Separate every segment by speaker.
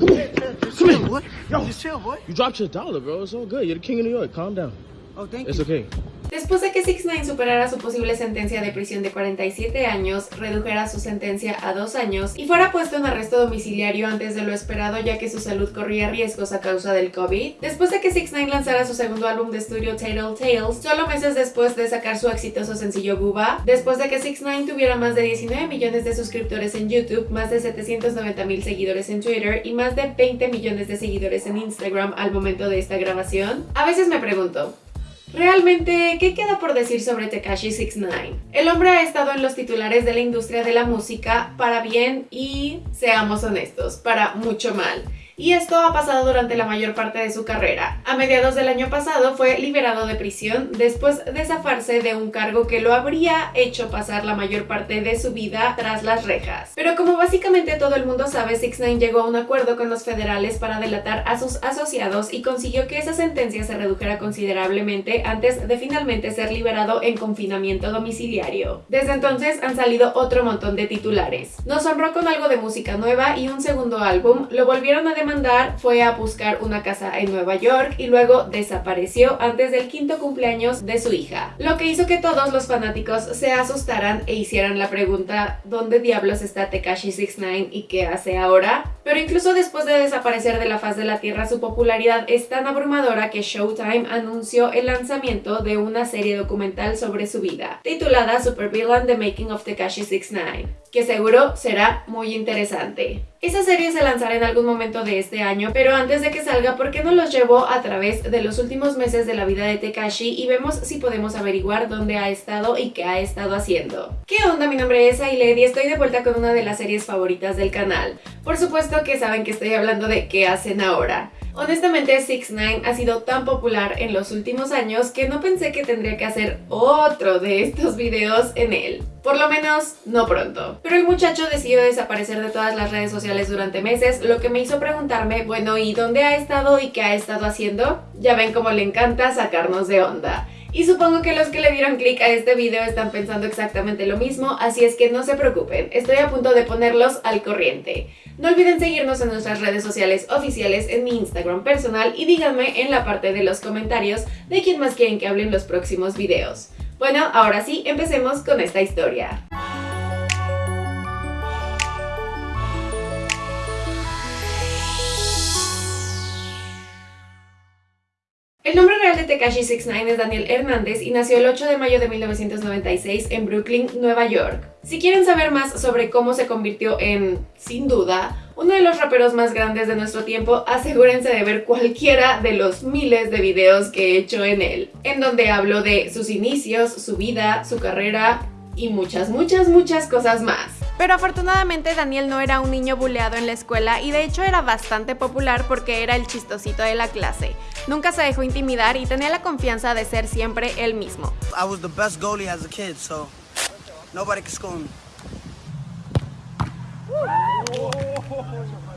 Speaker 1: Come here.
Speaker 2: Come here, boy.
Speaker 1: Yo.
Speaker 2: Just chill, boy.
Speaker 1: You dropped your dollar, bro. It's all good. You're the king of New York. Calm down.
Speaker 2: Oh, thank
Speaker 1: It's
Speaker 2: you.
Speaker 1: It's okay.
Speaker 3: Después de que 6 9 superara su posible sentencia de prisión de 47 años, redujera su sentencia a 2 años y fuera puesto en arresto domiciliario antes de lo esperado ya que su salud corría riesgos a causa del COVID, después de que 6 9 lanzara su segundo álbum de estudio Tattletales, Tales, solo meses después de sacar su exitoso sencillo Guba, después de que 6 9 tuviera más de 19 millones de suscriptores en YouTube, más de 790 mil seguidores en Twitter y más de 20 millones de seguidores en Instagram al momento de esta grabación, a veces me pregunto, Realmente, ¿qué queda por decir sobre Tekashi 69? El hombre ha estado en los titulares de la industria de la música para bien y, seamos honestos, para mucho mal. Y esto ha pasado durante la mayor parte de su carrera. A mediados del año pasado fue liberado de prisión después de zafarse de un cargo que lo habría hecho pasar la mayor parte de su vida tras las rejas. Pero como básicamente todo el mundo sabe, 6ix9ine llegó a un acuerdo con los federales para delatar a sus asociados y consiguió que esa sentencia se redujera considerablemente antes de finalmente ser liberado en confinamiento domiciliario. Desde entonces han salido otro montón de titulares. Nos honró con algo de música nueva y un segundo álbum, lo volvieron a fue a buscar una casa en Nueva York y luego desapareció antes del quinto cumpleaños de su hija. Lo que hizo que todos los fanáticos se asustaran e hicieran la pregunta ¿dónde diablos está Tekashi 69 y qué hace ahora? Pero incluso después de desaparecer de la faz de la tierra su popularidad es tan abrumadora que Showtime anunció el lanzamiento de una serie documental sobre su vida, titulada Supervillain The Making of Tekashi 69, que seguro será muy interesante. Esa serie se lanzará en algún momento de este año, pero antes de que salga, ¿por qué no los llevo a través de los últimos meses de la vida de Tekashi y vemos si podemos averiguar dónde ha estado y qué ha estado haciendo? ¿Qué onda? Mi nombre es Ailed y estoy de vuelta con una de las series favoritas del canal. Por supuesto que saben que estoy hablando de qué hacen ahora. Honestamente, 6 9 ha sido tan popular en los últimos años que no pensé que tendría que hacer otro de estos videos en él. Por lo menos, no pronto. Pero el muchacho decidió desaparecer de todas las redes sociales durante meses, lo que me hizo preguntarme, bueno, ¿y dónde ha estado y qué ha estado haciendo? Ya ven cómo le encanta sacarnos de onda. Y supongo que los que le dieron clic a este video están pensando exactamente lo mismo, así es que no se preocupen, estoy a punto de ponerlos al corriente. No olviden seguirnos en nuestras redes sociales oficiales, en mi Instagram personal y díganme en la parte de los comentarios de quién más quieren que hable en los próximos videos. Bueno, ahora sí, empecemos con esta historia. Tekashi 69 es Daniel Hernández y nació el 8 de mayo de 1996 en Brooklyn, Nueva York. Si quieren saber más sobre cómo se convirtió en, sin duda, uno de los raperos más grandes de nuestro tiempo, asegúrense de ver cualquiera de los miles de videos que he hecho en él, en donde hablo de sus inicios, su vida, su carrera y muchas, muchas, muchas cosas más.
Speaker 4: Pero afortunadamente Daniel no era un niño buleado en la escuela y de hecho era bastante popular porque era el chistosito de la clase. Nunca se dejó intimidar y tenía la confianza de ser siempre él mismo.
Speaker 2: I was the best goalie as a kid, so nobody could score me.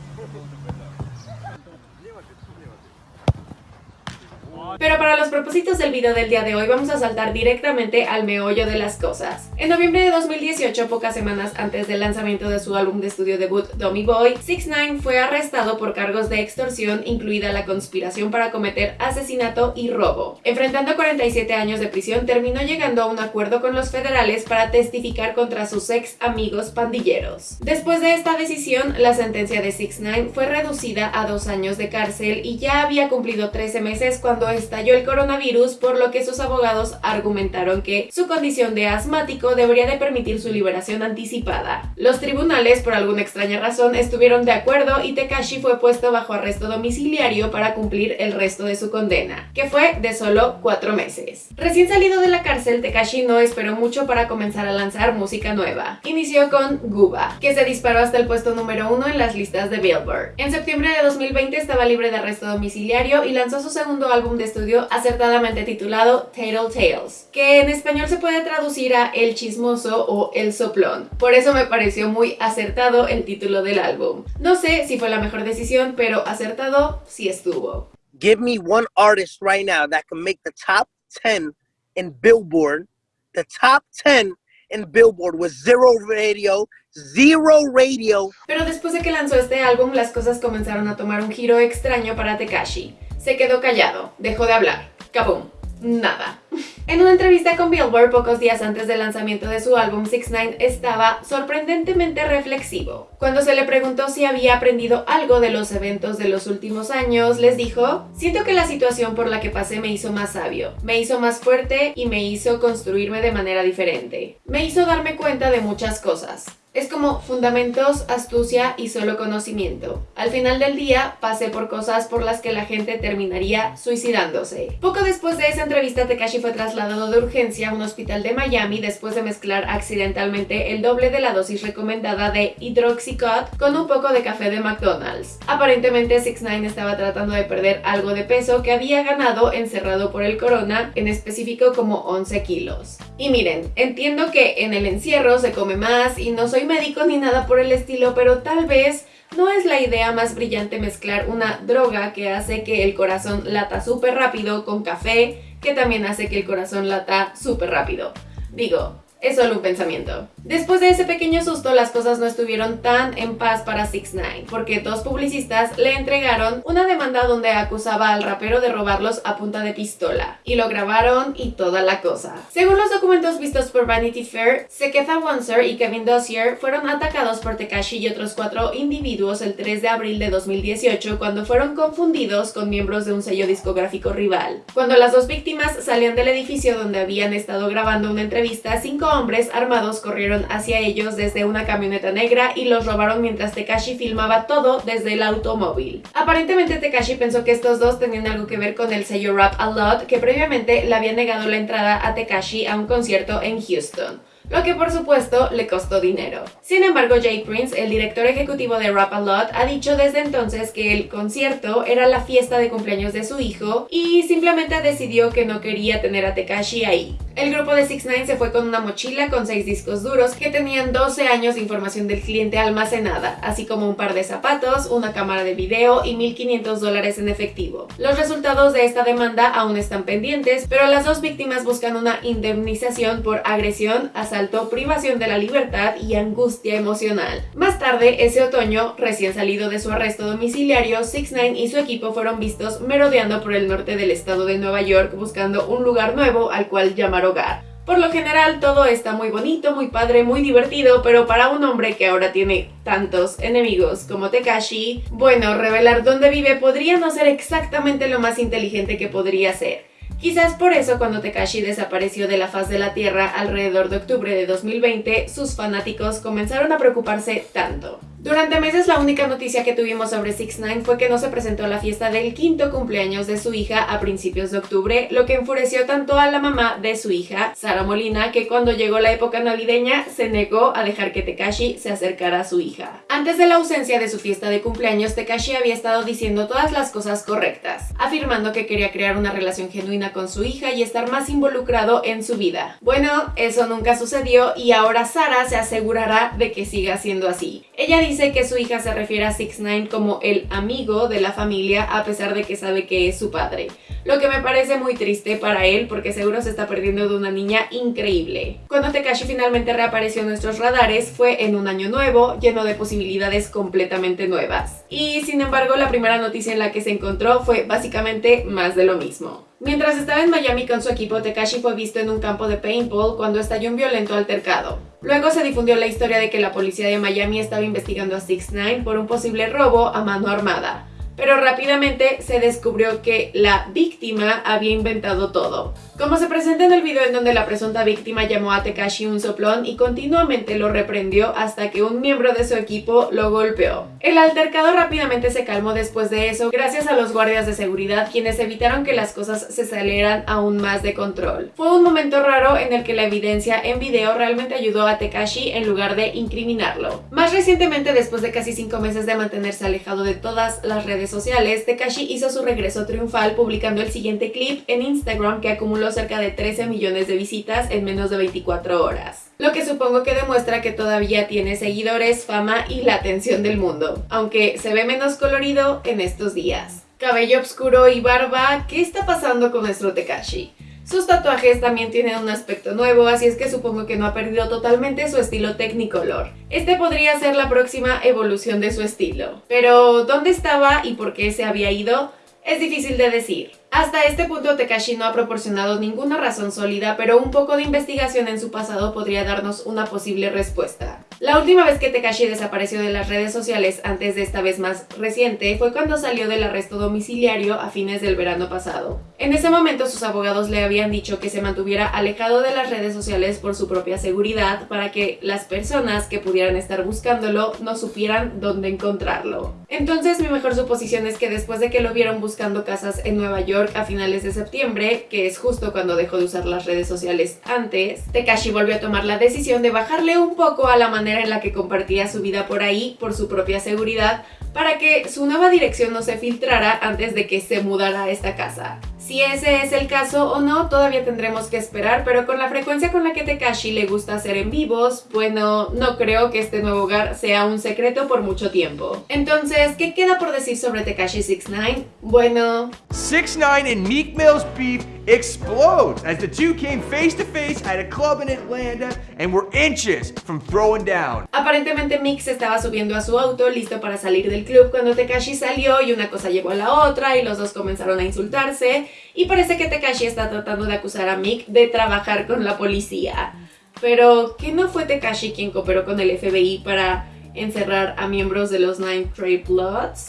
Speaker 3: Pero para los propósitos del video del día de hoy vamos a saltar directamente al meollo de las cosas. En noviembre de 2018, pocas semanas antes del lanzamiento de su álbum de estudio debut Dummy Boy, 6 9 fue arrestado por cargos de extorsión, incluida la conspiración para cometer asesinato y robo. Enfrentando 47 años de prisión, terminó llegando a un acuerdo con los federales para testificar contra sus ex amigos pandilleros. Después de esta decisión, la sentencia de 6 9 fue reducida a dos años de cárcel y ya había cumplido 13 meses cuando estalló el coronavirus, por lo que sus abogados argumentaron que su condición de asmático debería de permitir su liberación anticipada. Los tribunales, por alguna extraña razón, estuvieron de acuerdo y Tekashi fue puesto bajo arresto domiciliario para cumplir el resto de su condena, que fue de solo cuatro meses. Recién salido de la cárcel, Tekashi no esperó mucho para comenzar a lanzar música nueva. Inició con Guba, que se disparó hasta el puesto número uno en las listas de Billboard. En septiembre de 2020 estaba libre de arresto domiciliario y lanzó su segundo álbum de estudio acertadamente titulado Tattletales, que en español se puede traducir a El Chismoso o El Soplón. Por eso me pareció muy acertado el título del álbum. No sé si fue la mejor decisión, pero acertado sí estuvo.
Speaker 5: Give me one artist right now that can make the top 10 in Billboard, the top 10 in Billboard with zero radio, zero radio.
Speaker 3: Pero después de que lanzó este álbum, las cosas comenzaron a tomar un giro extraño para Tekashi. Se quedó callado, dejó de hablar. ¡Kabum! Nada. En una entrevista con Billboard pocos días antes del lanzamiento de su álbum 6 9 estaba sorprendentemente reflexivo. Cuando se le preguntó si había aprendido algo de los eventos de los últimos años, les dijo, siento que la situación por la que pasé me hizo más sabio, me hizo más fuerte y me hizo construirme de manera diferente. Me hizo darme cuenta de muchas cosas. Es como fundamentos, astucia y solo conocimiento. Al final del día, pasé por cosas por las que la gente terminaría suicidándose. Poco después de esa entrevista, Tekashi fue trasladado de urgencia a un hospital de Miami después de mezclar accidentalmente el doble de la dosis recomendada de hidroxicot con un poco de café de McDonald's. Aparentemente, 6 9 estaba tratando de perder algo de peso que había ganado encerrado por el corona, en específico como 11 kilos. Y miren, entiendo que en el encierro se come más y no soy médico ni nada por el estilo, pero tal vez no es la idea más brillante mezclar una droga que hace que el corazón lata súper rápido con café, que también hace que el corazón lata súper rápido. Digo, es solo un pensamiento. Después de ese pequeño susto, las cosas no estuvieron tan en paz para 6 9 porque dos publicistas le entregaron una demanda donde acusaba al rapero de robarlos a punta de pistola, y lo grabaron y toda la cosa. Según los documentos vistos por Vanity Fair, Seketha Wanser y Kevin Dossier fueron atacados por Tekashi y otros cuatro individuos el 3 de abril de 2018 cuando fueron confundidos con miembros de un sello discográfico rival. Cuando las dos víctimas salían del edificio donde habían estado grabando una entrevista, cinco hombres armados corrieron hacia ellos desde una camioneta negra y los robaron mientras Tekashi filmaba todo desde el automóvil. Aparentemente Tekashi pensó que estos dos tenían algo que ver con el sello Rap A Lot que previamente le había negado la entrada a Tekashi a un concierto en Houston lo que por supuesto le costó dinero. Sin embargo, Jay Prince, el director ejecutivo de Rap A Lot, ha dicho desde entonces que el concierto era la fiesta de cumpleaños de su hijo y simplemente decidió que no quería tener a Tekashi ahí. El grupo de 6 9 se fue con una mochila con 6 discos duros que tenían 12 años de información del cliente almacenada, así como un par de zapatos, una cámara de video y 1.500 dólares en efectivo. Los resultados de esta demanda aún están pendientes, pero las dos víctimas buscan una indemnización por agresión, asalto, privación de la libertad y angustia emocional. Más tarde, ese otoño, recién salido de su arresto domiciliario, 6 9 y su equipo fueron vistos merodeando por el norte del estado de Nueva York buscando un lugar nuevo al cual llamar hogar. Por lo general todo está muy bonito, muy padre, muy divertido, pero para un hombre que ahora tiene tantos enemigos como Tekashi, bueno, revelar dónde vive podría no ser exactamente lo más inteligente que podría ser. Quizás por eso cuando Tekashi desapareció de la faz de la Tierra alrededor de octubre de 2020, sus fanáticos comenzaron a preocuparse tanto. Durante meses la única noticia que tuvimos sobre 6 9 fue que no se presentó a la fiesta del quinto cumpleaños de su hija a principios de octubre, lo que enfureció tanto a la mamá de su hija, Sara Molina, que cuando llegó la época navideña se negó a dejar que Tekashi se acercara a su hija. Antes de la ausencia de su fiesta de cumpleaños, Tekashi había estado diciendo todas las cosas correctas, afirmando que quería crear una relación genuina con su hija y estar más involucrado en su vida. Bueno, eso nunca sucedió y ahora Sara se asegurará de que siga siendo así. Ella dice que su hija se refiere a 6 9 como el amigo de la familia a pesar de que sabe que es su padre. Lo que me parece muy triste para él porque seguro se está perdiendo de una niña increíble. Cuando Tekashi finalmente reapareció en nuestros radares fue en un año nuevo, lleno de posibilidades completamente nuevas. Y sin embargo la primera noticia en la que se encontró fue básicamente más de lo mismo. Mientras estaba en Miami con su equipo, Tekashi fue visto en un campo de paintball cuando estalló un violento altercado. Luego se difundió la historia de que la policía de Miami estaba investigando a 6 9 por un posible robo a mano armada pero rápidamente se descubrió que la víctima había inventado todo. Como se presenta en el video en donde la presunta víctima llamó a Tekashi un soplón y continuamente lo reprendió hasta que un miembro de su equipo lo golpeó. El altercado rápidamente se calmó después de eso gracias a los guardias de seguridad quienes evitaron que las cosas se salieran aún más de control. Fue un momento raro en el que la evidencia en video realmente ayudó a Tekashi en lugar de incriminarlo. Más recientemente, después de casi 5 meses de mantenerse alejado de todas las redes sociales, Tekashi hizo su regreso triunfal publicando el siguiente clip en Instagram que acumuló cerca de 13 millones de visitas en menos de 24 horas. Lo que supongo que demuestra que todavía tiene seguidores, fama y la atención del mundo, aunque se ve menos colorido en estos días. Cabello oscuro y barba, ¿qué está pasando con nuestro Tekashi? Sus tatuajes también tienen un aspecto nuevo, así es que supongo que no ha perdido totalmente su estilo Technicolor. Este podría ser la próxima evolución de su estilo. Pero, ¿dónde estaba y por qué se había ido? Es difícil de decir. Hasta este punto Tekashi no ha proporcionado ninguna razón sólida, pero un poco de investigación en su pasado podría darnos una posible respuesta. La última vez que Tekashi desapareció de las redes sociales antes de esta vez más reciente fue cuando salió del arresto domiciliario a fines del verano pasado. En ese momento sus abogados le habían dicho que se mantuviera alejado de las redes sociales por su propia seguridad para que las personas que pudieran estar buscándolo no supieran dónde encontrarlo. Entonces mi mejor suposición es que después de que lo vieron buscando casas en Nueva York a finales de septiembre, que es justo cuando dejó de usar las redes sociales antes, Tekashi volvió a tomar la decisión de bajarle un poco a la manera en la que compartía su vida por ahí por su propia seguridad para que su nueva dirección no se filtrara antes de que se mudara a esta casa. Si ese es el caso o no, todavía tendremos que esperar, pero con la frecuencia con la que Tekashi le gusta hacer en vivos, bueno, no creo que este nuevo hogar sea un secreto por mucho tiempo. Entonces, ¿qué queda por decir sobre Tekashi 69? Bueno...
Speaker 6: 6ix9ine and Meek Mill's beef explodes as the two came face to face at a club in Atlanta and were inches from throwing down.
Speaker 3: Aparentemente Meek se estaba subiendo a su auto listo para salir del club cuando Tekashi salió y una cosa llevó a la otra y los dos comenzaron a insultarse y parece que Tekashi está tratando de acusar a Mick de trabajar con la policía. Pero, ¿qué no fue Tekashi quien cooperó con el FBI para encerrar a miembros de los Nine Trade Bloods?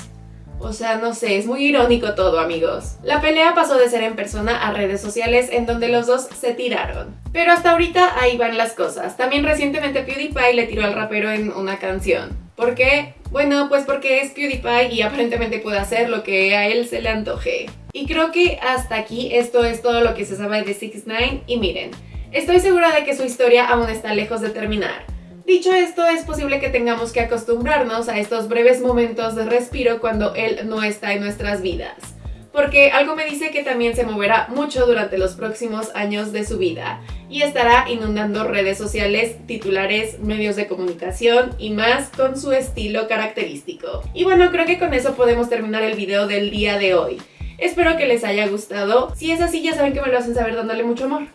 Speaker 3: O sea, no sé, es muy irónico todo, amigos. La pelea pasó de ser en persona a redes sociales en donde los dos se tiraron. Pero hasta ahorita ahí van las cosas. También recientemente PewDiePie le tiró al rapero en una canción. ¿Por qué? Bueno, pues porque es PewDiePie y aparentemente puede hacer lo que a él se le antoje. Y creo que hasta aquí esto es todo lo que se sabe de 6 9 y miren, estoy segura de que su historia aún está lejos de terminar. Dicho esto, es posible que tengamos que acostumbrarnos a estos breves momentos de respiro cuando él no está en nuestras vidas. Porque algo me dice que también se moverá mucho durante los próximos años de su vida y estará inundando redes sociales, titulares, medios de comunicación y más con su estilo característico. Y bueno, creo que con eso podemos terminar el video del día de hoy. Espero que les haya gustado. Si es así, ya saben que me lo hacen saber dándole mucho amor.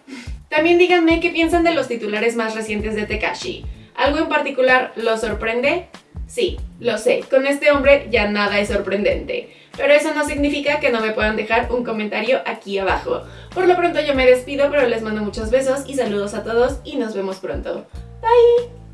Speaker 3: También díganme qué piensan de los titulares más recientes de Tekashi. ¿Algo en particular los sorprende? Sí, lo sé, con este hombre ya nada es sorprendente. Pero eso no significa que no me puedan dejar un comentario aquí abajo. Por lo pronto yo me despido, pero les mando muchos besos y saludos a todos y nos vemos pronto. Bye!